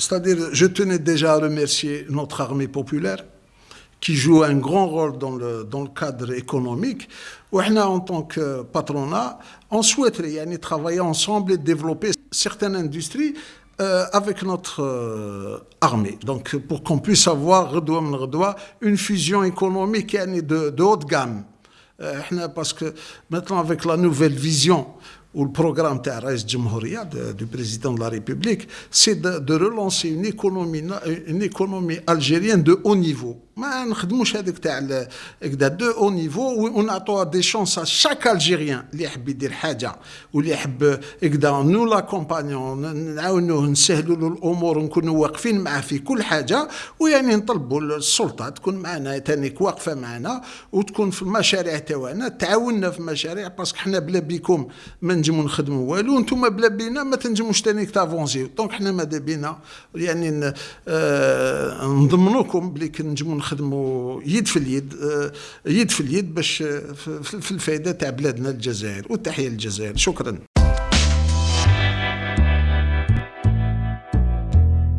C'est-à-dire, je tenais déjà à remercier notre armée populaire qui joue un grand rôle dans le, dans le cadre économique. En tant que patronat, on souhaiterait travailler ensemble et développer certaines industries euh, avec notre euh, armée. Donc, pour qu'on puisse avoir une fusion économique de, de haute gamme. Euh, parce que maintenant, avec la nouvelle vision, ou le programme du président de la République, c'est de, de, relancer une économie, une économie algérienne de haut niveau. ما نخدموش هذاك تاع هكذا de haut niveau ونعطوا des chances à chaque Algérien اللي يحب يدير حاجة واللي يحب هكذا nous l'accompagnons نعاونوه نسهلوا له الأمور ونكونوا واقفين معاه في كل حاجة ويعني نطلبوا السلطة تكون معنا تانيك واقفة معنا وتكون في المشاريع تاعنا تعاوننا في مشاريع parce que حنا بلا بيكم ما نجمو نخدموا والو أنتم بلا بينا ما تنجموش تانيك تافونسيو donc حنا ماذا بينا؟ يعني آه نضمنوكم بلي نجمو نخدموا يد في اليد آه، يد في اليد باش في الفائده تاع بلادنا الجزائر. والتحية للجزائر. شكرا.